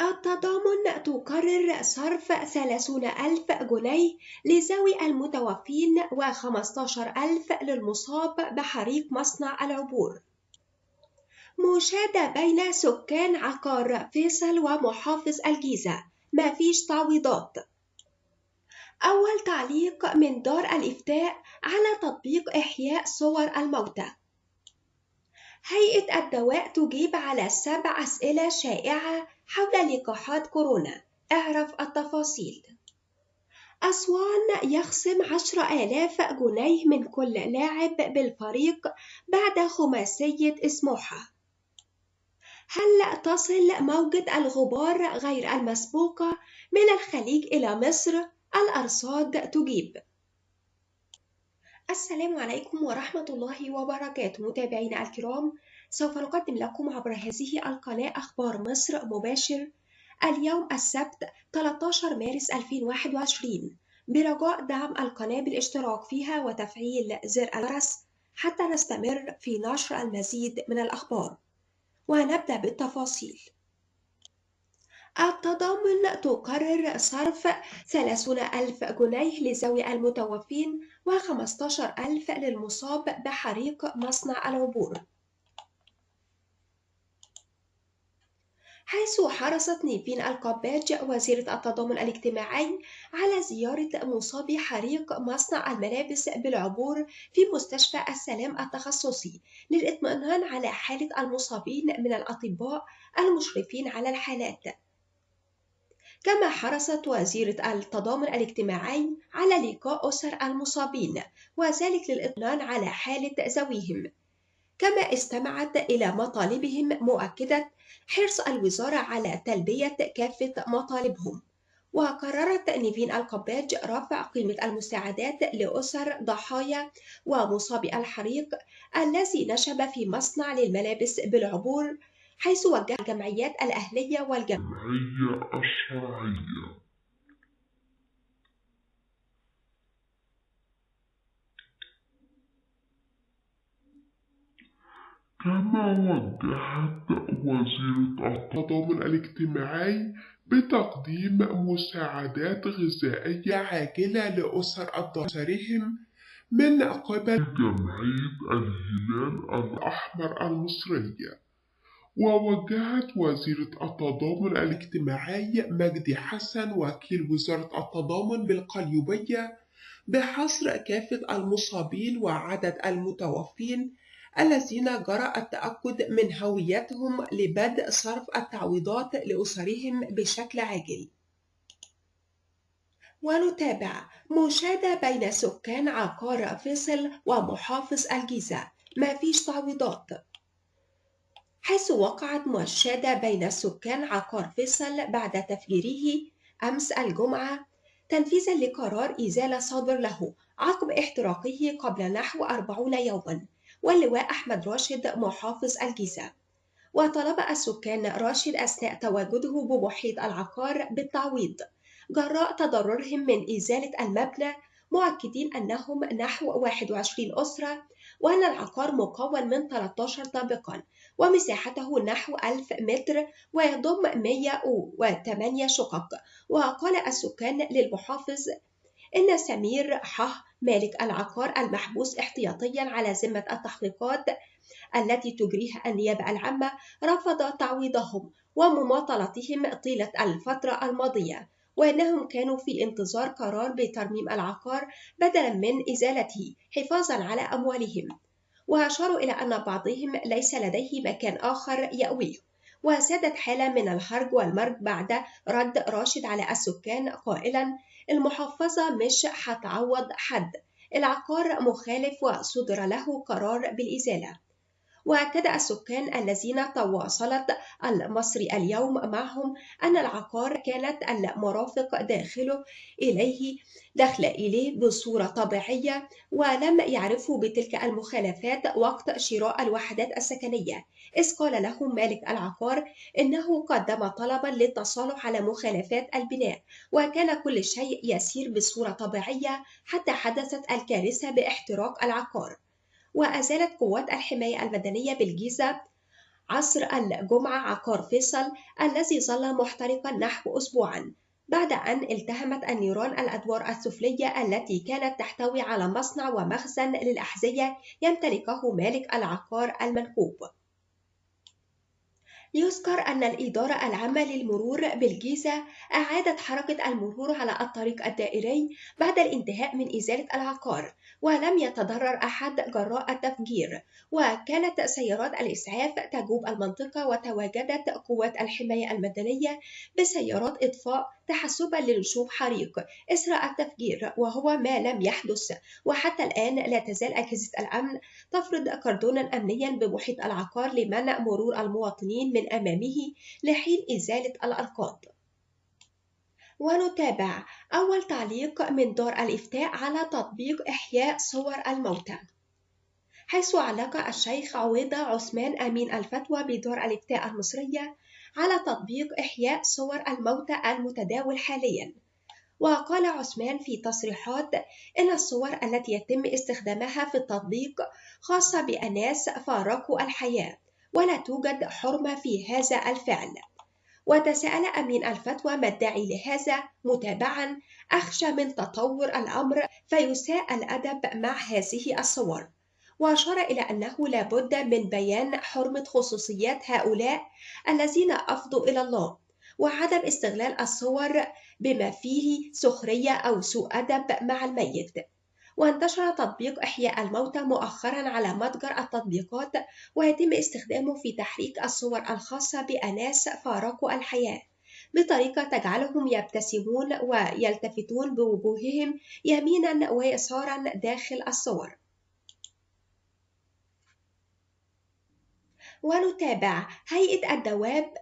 التضامن تقرر صرف ثلاثون ألف جنيه لذوي المتوفين وخمستاشر ألف للمصاب بحريق مصنع العبور. مشادة بين سكان عقار فيصل ومحافظ الجيزة. مفيش تعويضات. أول تعليق من دار الإفتاء على تطبيق إحياء صور الموتى. هيئة الدواء تجيب على سبع أسئلة شائعة حول لقاحات كورونا. اعرف التفاصيل. أسوان يخصم عشر آلاف جنيه من كل لاعب بالفريق بعد خماسية سموحة هل تصل موجة الغبار غير المسبوقة من الخليج إلى مصر؟ الأرصاد تجيب. السلام عليكم ورحمة الله وبركاته. متابعينا الكرام سوف نقدم لكم عبر هذه القناة أخبار مصر مباشر. اليوم السبت 13 مارس 2021 برجاء دعم القناة بالاشتراك فيها وتفعيل زر الجرس حتى نستمر في نشر المزيد من الأخبار. ونبدأ بالتفاصيل. التضامن تقرر صرف 30 ألف جنيه لذوي المتوفين و15 ألف للمصاب بحريق مصنع العبور. حيث حرصت نيفين القباج وزيرة التضامن الاجتماعي على زيارة مصابي حريق مصنع الملابس بالعبور في مستشفى السلام التخصصي للإطمئنان على حالة المصابين من الأطباء المشرفين على الحالات. كما حرصت وزيرة التضامن الاجتماعي على لقاء أسر المصابين وذلك للإطمئنان على حالة ذويهم. كما استمعت إلى مطالبهم مؤكدة حرص الوزارة على تلبية كافة مطالبهم. وقررت نيفين القباج رفع قيمة المساعدات لأسر ضحايا ومصابي الحريق الذي نشب في مصنع للملابس بالعبور حيث وجه الجمعيات الأهلية والجمعية الشرعية. كما وجهت وزيرة التضامن الاجتماعي بتقديم مساعدات غذائية عاجلة لأسر أسرهم من قبل جمعية الهلال الأحمر المصرية. ووجهت وزيرة التضامن الاجتماعي مجدي حسن وكيل وزارة التضامن بالقليوبية بحصر كافة المصابين وعدد المتوفين الذين جرى التأكد من هويتهم لبدء صرف التعويضات لأسرهم بشكل عاجل. ونتابع مشادة بين سكان عقار فيصل ومحافظ الجيزة ما فيش تعويضات حيث وقعت مشادة بين سكان عقار فيصل بعد تفجيره أمس الجمعة تنفيذا لقرار إزالة صادر له عقب احتراقه قبل نحو أربعون يوما واللواء أحمد راشد محافظ الجيزة. وطلب السكان راشد أثناء تواجده بمحيط العقار بالتعويض جراء تضررهم من إزالة المبنى مؤكدين أنهم نحو 21 أسرة وأن العقار مكون من 13 طابقا ومساحته نحو 1000 متر ويضم 108 شقق. وقال السكان للمحافظ إن سمير حه مالك العقار المحبوس احتياطيا على ذمة التحقيقات التي تجريها النيابة العامة رفض تعويضهم ومماطلتهم طيلة الفترة الماضية. وأنهم كانوا في انتظار قرار بترميم العقار بدلا من إزالته حفاظا على أموالهم. وأشاروا إلى أن بعضهم ليس لديه مكان آخر يأويه. وسادت حالة من الهرج والمرج بعد رد راشد على السكان قائلا المحافظة مش هتعوض حد. العقار مخالف وصدر له قرار بالإزالة. وأكد السكان الذين تواصلت المصري اليوم معهم أن العقار كانت المرافق داخله إليه دخل إليه بصورة طبيعية ولم يعرفوا بتلك المخالفات وقت شراء الوحدات السكنية. إذ قال لهم مالك العقار إنه قدم طلبا للتصالح على مخالفات البناء وكان كل شيء يسير بصورة طبيعية حتى حدثت الكارثة باحتراق العقار. وأزالت قوات الحماية المدنية بالجيزة عصر الجمعة عقار فيصل الذي ظل محترقا نحو أسبوعا بعد أن التهمت النيران الأدوار السفلية التي كانت تحتوي على مصنع ومخزن للأحذية يمتلكه مالك العقار المنكوب يذكر أن الإدارة العامة للمرور بالجيزة أعادت حركة المرور على الطريق الدائري بعد الانتهاء من إزالة العقار ولم يتضرر أحد جراء التفجير. وكانت سيارات الإسعاف تجوب المنطقة وتواجدت قوات الحماية المدنية بسيارات إطفاء تحسبا لنشوب حريق. إثر التفجير وهو ما لم يحدث. وحتى الآن لا تزال أجهزة الأمن تفرض كردونا أمنيا بمحيط العقار لمنع مرور المواطنين من أمامه لحين إزالة الأنقاض ونتابع أول تعليق من دار الإفتاء على تطبيق إحياء صور الموتى. حيث علق الشيخ عويضة عثمان أمين الفتوى بدار الإفتاء المصرية على تطبيق إحياء صور الموتى المتداول حالياً. وقال عثمان في تصريحات إن الصور التي يتم استخدامها في التطبيق خاصة بأناس فارقوا الحياة ولا توجد حرمة في هذا الفعل. وتساءل أمين الفتوى ما الداعي لهذا؟ متابعا أخشى من تطور الأمر فيساء الأدب مع هذه الصور. وأشار إلى أنه لا بد من بيان حرمة خصوصيات هؤلاء الذين أفضوا إلى الله وعدم استغلال الصور بما فيه سخرية أو سوء أدب مع الميت. وانتشر تطبيق إحياء الموتى مؤخرا على متجر التطبيقات ويتم استخدامه في تحريك الصور الخاصة بأناس فارقوا الحياة بطريقة تجعلهم يبتسمون ويلتفتون بوجوههم يمينا ويسارا داخل الصور. ونتابع هيئة الدواب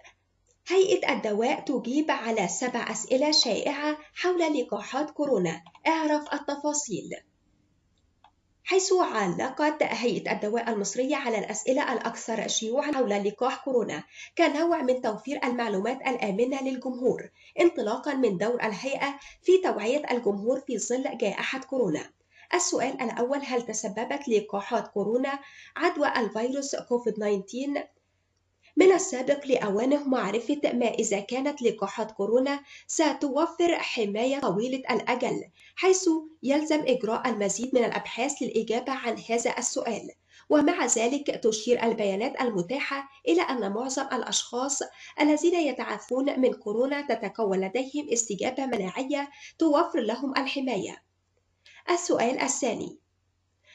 هيئة الدواء تجيب على سبع أسئلة شائعة حول لقاحات كورونا اعرف التفاصيل حيث علقت هيئة الدواء المصرية على الأسئلة الأكثر شيوعًا حول لقاح كورونا كنوع من توفير المعلومات الآمنة للجمهور انطلاقًا من دور الهيئة في توعية الجمهور في ظل جائحة كورونا. السؤال الأول هل تسببت لقاحات كورونا عدوى الفيروس كوفيد-19 من السابق لأوانه معرفة ما إذا كانت لقاحات كورونا ستوفر حماية طويلة الأجل حيث يلزم إجراء المزيد من الأبحاث للإجابة عن هذا السؤال. ومع ذلك تشير البيانات المتاحة إلى أن معظم الأشخاص الذين يتعافون من كورونا تتكون لديهم استجابة مناعية توفر لهم الحماية. السؤال الثاني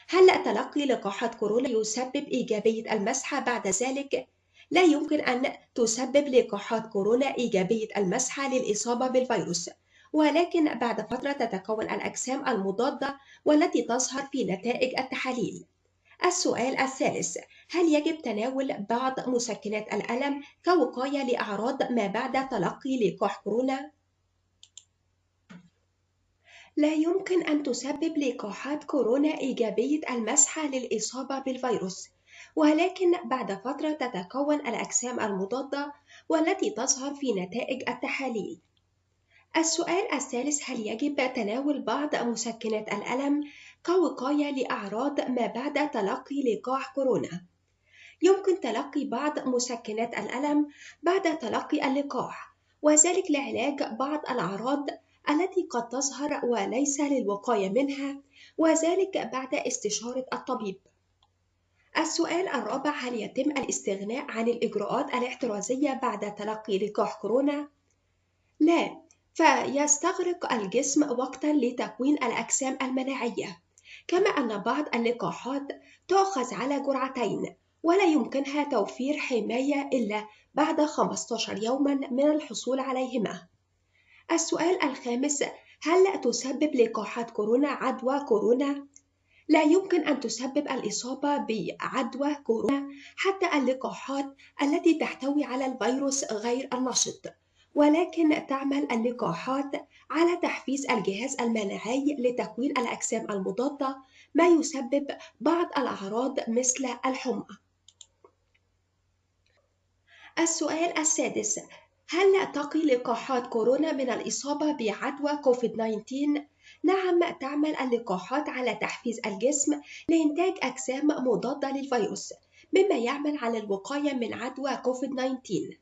هل تلقي لقاحات كورونا يسبب إيجابية المسحة بعد ذلك؟ لا يمكن أن تسبب لقاحات كورونا إيجابية المسحة للإصابة بالفيروس ولكن بعد فترة تتكون الأجسام المضادة والتي تظهر في نتائج التحاليل السؤال الثالث هل يجب تناول بعض مسكنات الألم كوقاية لأعراض ما بعد تلقي لقاح كورونا؟ لا يمكن أن تسبب لقاحات كورونا إيجابية المسحة للإصابة بالفيروس ولكن بعد فترة تتكون الأجسام المضادة والتي تظهر في نتائج التحاليل. السؤال الثالث هل يجب تناول بعض مسكنات الألم كوقاية لأعراض ما بعد تلقي لقاح كورونا؟ يمكن تلقي بعض مسكنات الألم بعد تلقي اللقاح، وذلك لعلاج بعض الأعراض التي قد تظهر وليس للوقاية منها، وذلك بعد استشارة الطبيب. السؤال الرابع هل يتم الاستغناء عن الإجراءات الاحترازية بعد تلقي لقاح كورونا؟ لا، فيستغرق الجسم وقتا لتكوين الأجسام المناعية، كما أن بعض اللقاحات تؤخذ على جرعتين، ولا يمكنها توفير حماية إلا بعد 15 يوما من الحصول عليهما. السؤال الخامس هل تسبب لقاحات كورونا عدوى كورونا؟ لا يمكن أن تسبب الإصابة بعدوى كورونا حتى اللقاحات التي تحتوي على الفيروس غير النشط ولكن تعمل اللقاحات على تحفيز الجهاز المناعي لتكوين الأجسام المضادة ما يسبب بعض الأعراض مثل الحمى السؤال السادس هل تقي لقاحات كورونا من الإصابة بعدوى كوفيد-19 نعم تعمل اللقاحات على تحفيز الجسم لإنتاج أجسام مضادة للفيروس مما يعمل على الوقاية من عدوى كوفيد-19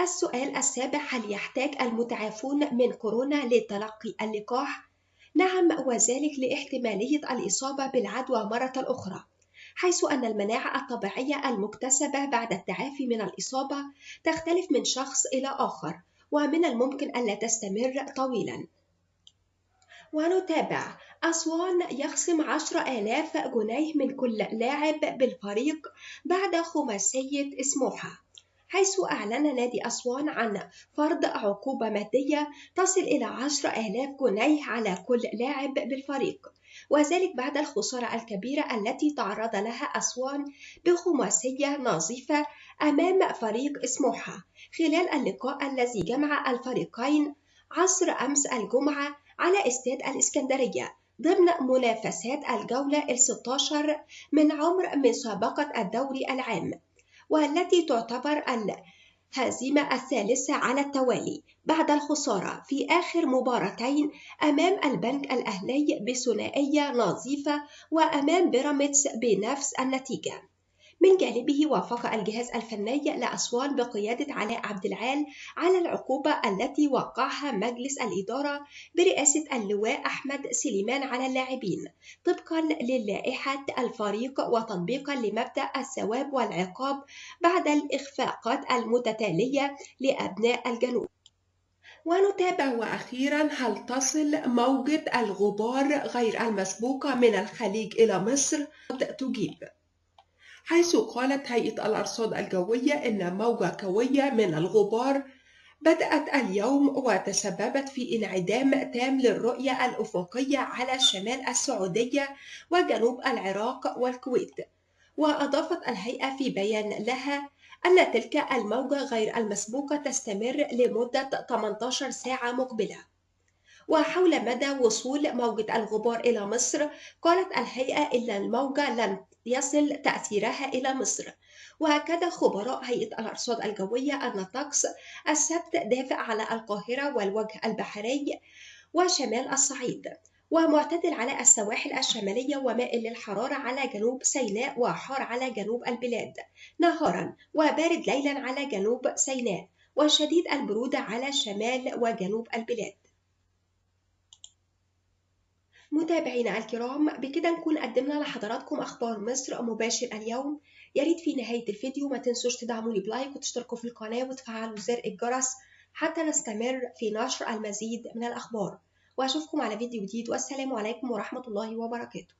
السؤال السابع هل يحتاج المتعافون من كورونا لتلقي اللقاح؟ نعم وذلك لاحتمالية الإصابة بالعدوى مرة أخرى. حيث أن المناعة الطبيعية المكتسبة بعد التعافي من الإصابة تختلف من شخص إلى آخر ومن الممكن ألا تستمر طويلا. ونتابع. أسوان يخصم عشر آلاف جنيه من كل لاعب بالفريق بعد خماسية سموحة. حيث أعلن نادي أسوان عن فرض عقوبة مادية تصل إلى عشر آلاف جنيه على كل لاعب بالفريق. وذلك بعد الخسارة الكبيرة التي تعرض لها أسوان بخماسية نظيفة أمام فريق سموحة. خلال اللقاء الذي جمع الفريقين عصر أمس الجمعة على استاد الإسكندرية ضمن منافسات الجولة ال 16 من عمر مسابقة الدوري العام. والتي تعتبر الهزيمة الثالثة على التوالي بعد الخسارة في آخر مباراتين أمام البنك الأهلي بثنائية نظيفة وأمام بيراميدز بنفس النتيجة. من جانبه وافق الجهاز الفني لأسوان بقيادة علاء عبد العال على العقوبة التي وقعها مجلس الإدارة برئاسة اللواء أحمد سليمان على اللاعبين طبقا للائحة الفريق وتطبيقا لمبدأ الثواب والعقاب بعد الإخفاقات المتتالية لأبناء الجنوب ونتابع وأخيرا هل تصل موجة الغبار غير المسبوقة من الخليج إلى مصر؟ تجيب حيث قالت هيئة الأرصاد الجوية إن موجة قوية من الغبار بدأت اليوم وتسببت في انعدام تام للرؤية الأفقية على شمال السعودية وجنوب العراق والكويت. وأضافت الهيئة في بيان لها أن تلك الموجة غير المسبوقة تستمر لمدة 18 ساعة مقبلة. وحول مدى وصول موجة الغبار إلى مصر قالت الهيئة إن الموجة لن يصل تأثيرها إلى مصر. وأكد خبراء هيئة الأرصاد الجوية أن الطقس السبت دافئ على القاهرة والوجه البحري وشمال الصعيد ومعتدل على السواحل الشمالية ومائل للحرارة على جنوب سيناء وحار على جنوب البلاد نهارا وبارد ليلا على جنوب سيناء وشديد البرودة على شمال وجنوب البلاد. متابعينا الكرام بكده نكون قدمنا لحضراتكم أخبار مصر مباشر اليوم. يا ريت في نهاية الفيديو ما تنسوش تدعموني بلايك وتشتركوا في القناة وتفعلوا زر الجرس حتى نستمر في نشر المزيد من الأخبار. وأشوفكم على فيديو جديد والسلام عليكم ورحمة الله وبركاته.